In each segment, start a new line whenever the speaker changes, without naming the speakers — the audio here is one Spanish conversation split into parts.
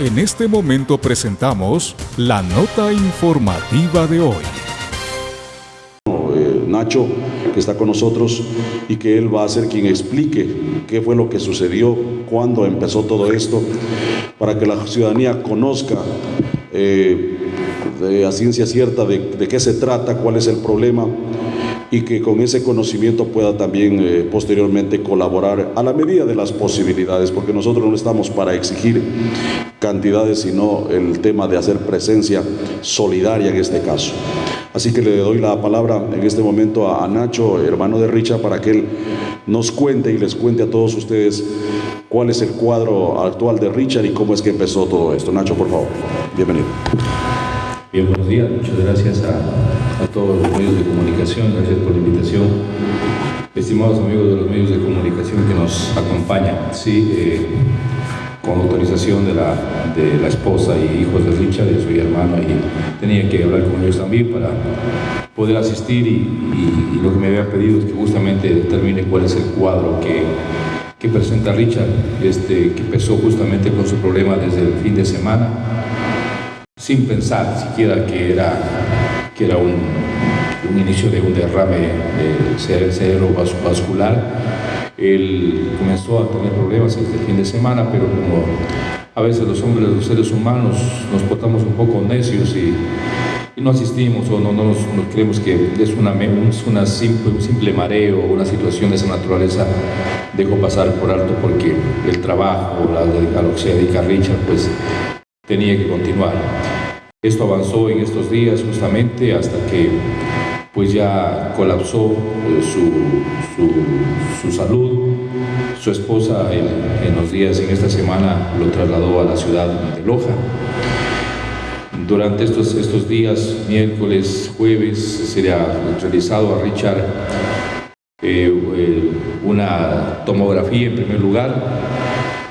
En este momento presentamos la nota informativa de hoy.
Eh, Nacho, que está con nosotros y que él va a ser quien explique qué fue lo que sucedió, cuándo empezó todo esto, para que la ciudadanía conozca eh, a ciencia cierta de, de qué se trata, cuál es el problema y que con ese conocimiento pueda también eh, posteriormente colaborar a la medida de las posibilidades, porque nosotros no estamos para exigir cantidades, sino el tema de hacer presencia solidaria en este caso. Así que le doy la palabra en este momento a, Nacho, hermano de Richa, para que él nos cuente y les cuente a todos ustedes cuál es el cuadro actual de Richard y cómo es que empezó todo esto. Nacho, por favor, bienvenido.
Bien, buenos días. Muchas gracias a, todos los medios de comunicación. Gracias por la invitación. Estimados amigos de los medios de comunicación que nos acompañan. Sí, eh, con autorización de la, de la esposa y hijos de Richard, yo soy hermano y tenía que hablar con ellos también para poder asistir y, lo que me había pedido es que justamente determine cuál es el cuadro que, que presenta Richard, este, que empezó justamente con su problema desde el fin de semana sin pensar siquiera que era, que era un, un inicio de un derrame de cerebrovascular. Él comenzó a tener problemas este fin de semana, pero como a veces los hombres, los seres humanos, nos portamos un poco necios y, no asistimos o no, no, creemos que es, una, una simple, un simple mareo o una situación de esa naturaleza, dejo pasar por alto porque el trabajo, la, a lo que Richard, pues tenía que continuar. Esto avanzó en estos días justamente hasta que pues ya colapsó eh, su, su, salud. Su esposa en, los días, en esta semana, lo trasladó a la ciudad de Loja. Durante estos, estos días, miércoles, jueves, se ha realizado a Richard eh, una tomografía en primer lugar,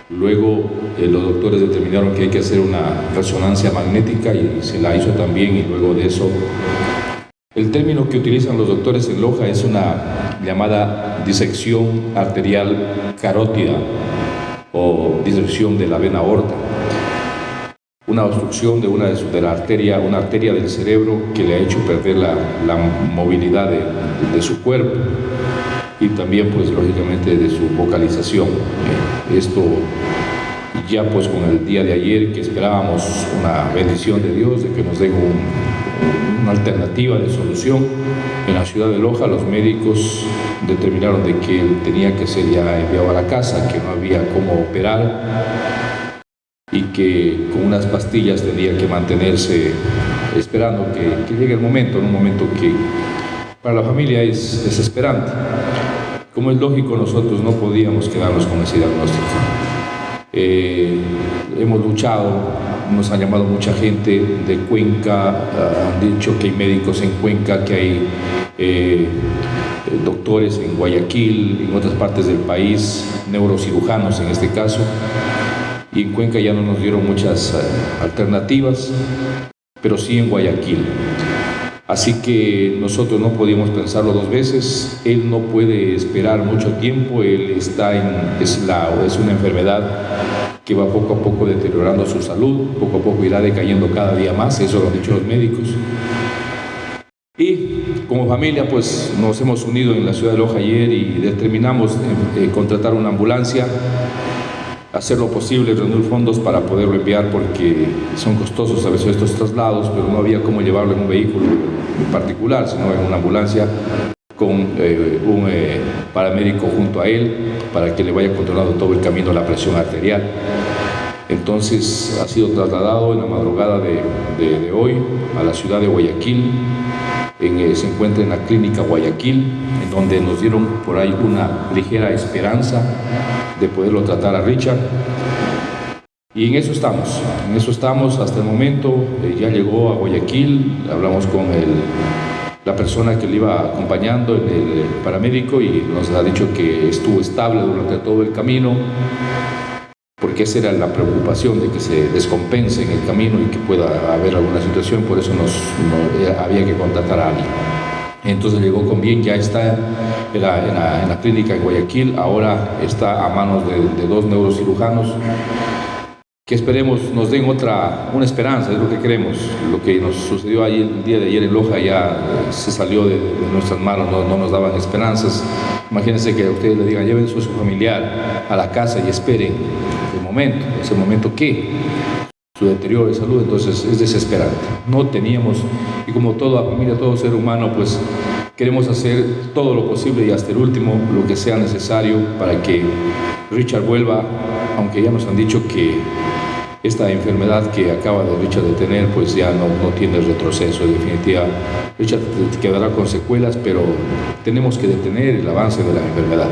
Luego eh, los doctores determinaron que hay que hacer una resonancia magnética y se la hizo también y luego de eso el término que utilizan los doctores en Loja es una llamada disección arterial carótida o disección de la vena aorta. Una obstrucción de una de, la arteria, una arteria del cerebro que le ha hecho perder la, movilidad de, de su cuerpo y también pues lógicamente de su vocalización. Esto ya pues con el día de ayer que esperábamos una bendición de Dios, de que nos den una alternativa de solución, en la ciudad de Loja los médicos determinaron de que él tenía que ser ya enviado a la casa, que no había cómo operar y que con unas pastillas tenía que mantenerse esperando que, que llegue el momento, en un momento que para la familia es desesperante. Como es lógico, nosotros no podíamos quedarnos con ese diagnóstico. Eh, hemos luchado, nos han llamado mucha gente de Cuenca, ah, han dicho que hay médicos en Cuenca, que hay eh, doctores en Guayaquil, en otras partes del país, neurocirujanos en este caso, y en Cuenca ya no nos dieron muchas ah, alternativas, pero sí en Guayaquil. Así que nosotros no podíamos pensarlo dos veces, él no puede esperar mucho tiempo, él está en, es, es una enfermedad que va poco a poco deteriorando su salud, poco a poco irá decayendo cada día más, eso lo han dicho los médicos. Y como familia pues nos hemos unido en la ciudad de Loja ayer y determinamos eh, eh, contratar una ambulancia hacer lo posible, reunir fondos para poderlo enviar porque son costosos a veces estos traslados, pero no había cómo llevarlo en un vehículo en particular, sino en una ambulancia con eh, un eh, paramédico junto a él para que le vaya controlando todo el camino la presión arterial. Entonces ha sido trasladado en la madrugada de, hoy a la ciudad de Guayaquil, eh, se encuentra en la clínica Guayaquil, en donde nos dieron por ahí una ligera esperanza de poderlo tratar a Richard. Y en eso estamos, en eso estamos hasta el momento, eh, ya llegó a Guayaquil, hablamos con la persona que le iba acompañando, el paramédico, y nos ha dicho que estuvo estable durante todo el camino, porque esa era la preocupación de que se descompense en el camino y que pueda haber alguna situación, por eso nos, eh, había que contratar a alguien. Entonces llegó con bien, ya está en la, clínica en Guayaquil, ahora está a manos de, dos neurocirujanos que esperemos nos den otra, una esperanza, es lo que queremos. Lo que nos sucedió ahí el día de ayer en Loja ya se salió de, nuestras manos, no, nos daban esperanzas. Imagínense que a ustedes le digan, lleven su familiar a la casa y esperen momento, ese momento que su deterioro de salud, entonces es desesperante. No teníamos, y como toda familia, todo ser humano, pues queremos hacer todo lo posible y hasta el último lo que sea necesario para que Richard vuelva, aunque ya nos han dicho que esta enfermedad que acaba de Richard de tener, pues ya no, no tiene retroceso, en definitiva. Richard quedará con secuelas, pero tenemos que detener el avance de la enfermedad.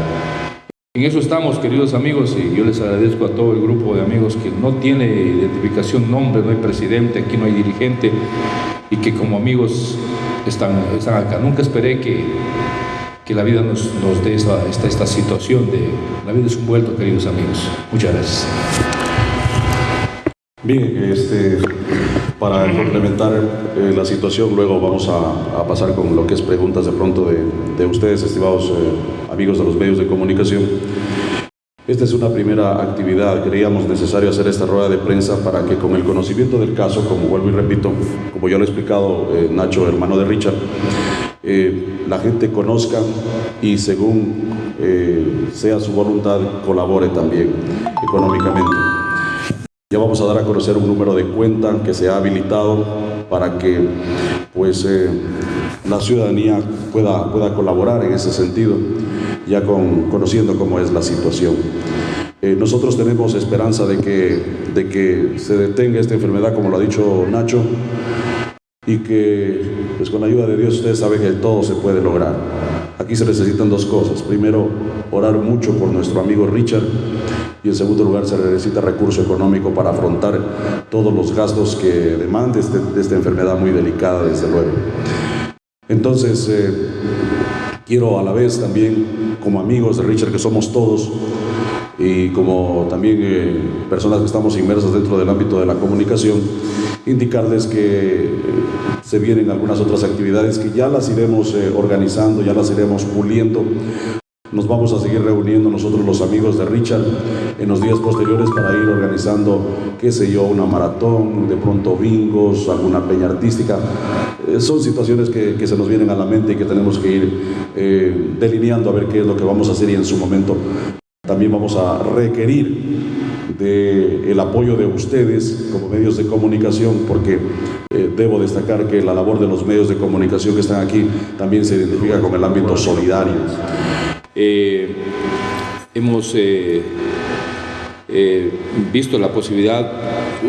En eso estamos, queridos amigos, y yo les agradezco a todo el grupo de amigos que no tiene identificación, nombre, no hay presidente, aquí no hay dirigente, y que como amigos están, están acá. Nunca esperé que, que la vida nos, nos dé esta, esta situación de... La vida es un vuelto, queridos amigos. Muchas gracias.
Bien, este, para complementar eh, la situación, luego vamos a, pasar con lo que es preguntas de pronto de, ustedes, estimados eh, amigos de los medios de comunicación. Esta es una primera actividad, creíamos necesario hacer esta rueda de prensa para que con el conocimiento del caso, como vuelvo y repito, como ya lo ha explicado eh, Nacho, hermano de Richard, la gente conozca y según sea su voluntad colabore también económicamente. Ya vamos a dar a conocer un número de cuenta que se ha habilitado para que pues, eh, la ciudadanía pueda, pueda colaborar en ese sentido, ya con, conociendo cómo es la situación. Eh, nosotros tenemos esperanza de que, de que se detenga esta enfermedad, como lo ha dicho Nacho, y que pues, con la ayuda de Dios ustedes saben que todo se puede lograr. Aquí se necesitan dos cosas. Primero, orar mucho por nuestro amigo Richard y en segundo lugar se necesita recurso económico para afrontar todos los gastos que demande este, esta enfermedad muy delicada, desde luego. Entonces, eh, quiero a la vez también, como amigos de Richard, que somos todos, y como también eh, personas que estamos inmersas dentro del ámbito de la comunicación, indicarles que eh, se vienen algunas otras actividades que ya las iremos organizando, ya las iremos puliendo nos vamos a seguir reuniendo nosotros los amigos de Richard en los días posteriores para ir organizando, qué sé yo, una maratón, de pronto bingos, alguna peña artística. Eh, son situaciones que, se nos vienen a la mente y que tenemos que ir eh, delineando a ver qué es lo que vamos a hacer y en su momento también vamos a requerir del apoyo de ustedes como medios de comunicación, porque eh, debo destacar que la labor de los medios de comunicación que están aquí también se identifica con el ámbito solidario.
Eh, hemos eh, eh, visto la posibilidad,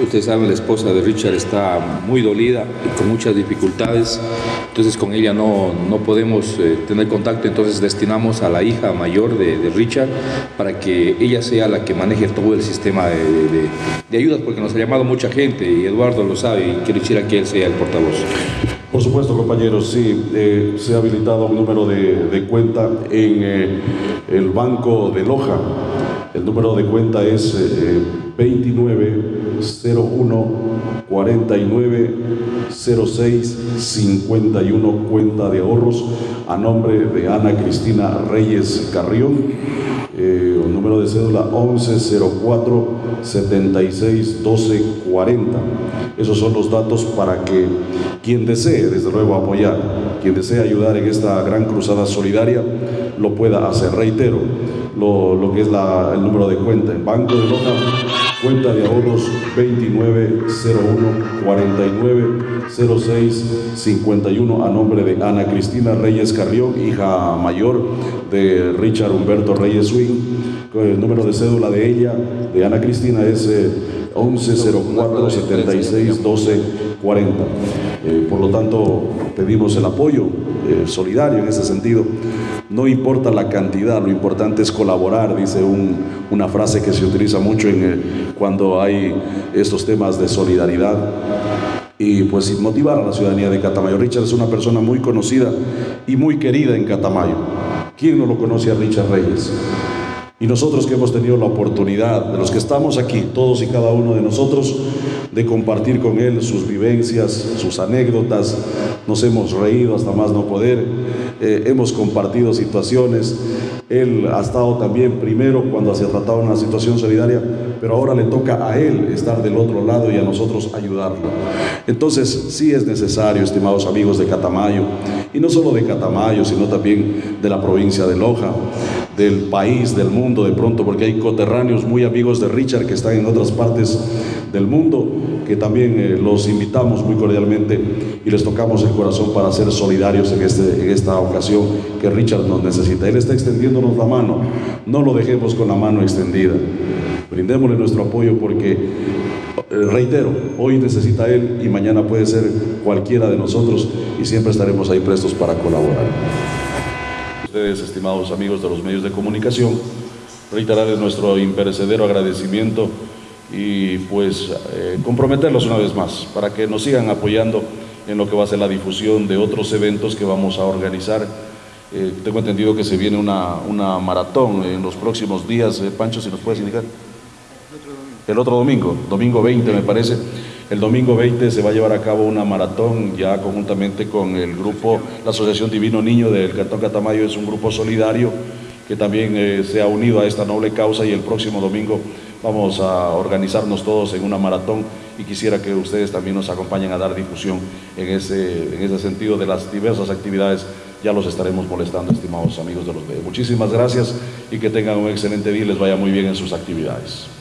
ustedes saben, la esposa de Richard está muy dolida y con muchas dificultades, entonces con ella no, no podemos tener contacto, entonces destinamos a la hija mayor de, Richard para que ella sea la que maneje todo el sistema de, de ayudas, porque nos ha llamado mucha gente y Eduardo lo sabe y quiero decir que él sea el portavoz.
Por supuesto, compañeros, sí, eh, se ha habilitado un número de, cuenta en eh, el Banco de Loja. El número de cuenta es 2901 49 06 51 cuenta de ahorros a nombre de Ana Cristina Reyes Carrión. Eh, número de cédula 1104 76 12 40. Esos son los datos para que quien desee, desde luego, apoyar, quien desee ayudar en esta gran cruzada solidaria, lo pueda hacer. Reitero, lo, que es el número de cuenta. En Banco de Loja, cuenta de ahorros 2901 49 06 51 a nombre de Ana Cristina Reyes Carrión, hija mayor de Richard Humberto Reyes Swing. El número de cédula de ella, de Ana Cristina, es 1104 76 12 40. por lo tanto, pedimos el apoyo eh, solidario en ese sentido. No importa la cantidad, lo importante es colaborar, dice una frase que se utiliza mucho en, eh, cuando hay estos temas de solidaridad y pues motivar a la ciudadanía de Catamayo. Richard es una persona muy conocida y muy querida en Catamayo. ¿Quién no lo conoce a Richard Reyes? Y nosotros que hemos tenido la oportunidad, de los que estamos aquí, todos y cada uno de nosotros, de compartir con él sus vivencias, sus anécdotas. Nos hemos reído hasta más no poder, eh, hemos compartido situaciones. Él ha estado también primero cuando se ha tratado una situación solidaria, pero ahora le toca a él estar del otro lado y a nosotros ayudarlo. Entonces, sí es necesario, estimados amigos de Catamayo, y no solo de Catamayo, sino también de la provincia de Loja, del país, del mundo de pronto, porque hay coterráneos muy amigos de Richard que están en otras partes del mundo, que también eh, los invitamos muy cordialmente y les tocamos el corazón para ser solidarios en, este, en esta ocasión que Richard nos necesita. Él está extendiéndonos la mano, no lo dejemos con la mano extendida, brindémosle nuestro apoyo porque eh, reitero, hoy necesita él y mañana puede ser cualquiera de nosotros y siempre estaremos ahí prestos para colaborar. Ustedes, estimados amigos de los medios de comunicación, reiterarles nuestro imperecedero agradecimiento y pues eh, comprometerlos una vez más para que nos sigan apoyando en lo que va a ser la difusión de otros eventos que vamos a organizar. Eh, tengo entendido que se viene una, una maratón en los próximos días. Pancho, si nos puedes indicar el otro domingo, domingo 20 me parece. El domingo 20 se va a llevar a cabo una maratón ya conjuntamente con el grupo, la Asociación Divino Niño del Cantón Catamayo, es un grupo solidario que también eh, se ha unido a esta noble causa y el próximo domingo vamos a organizarnos todos en una maratón y quisiera que ustedes también nos acompañen a dar difusión en ese, en ese sentido de las diversas actividades. Ya los estaremos molestando, estimados amigos de los medios. Muchísimas gracias y que tengan un excelente día y les vaya muy bien en sus actividades.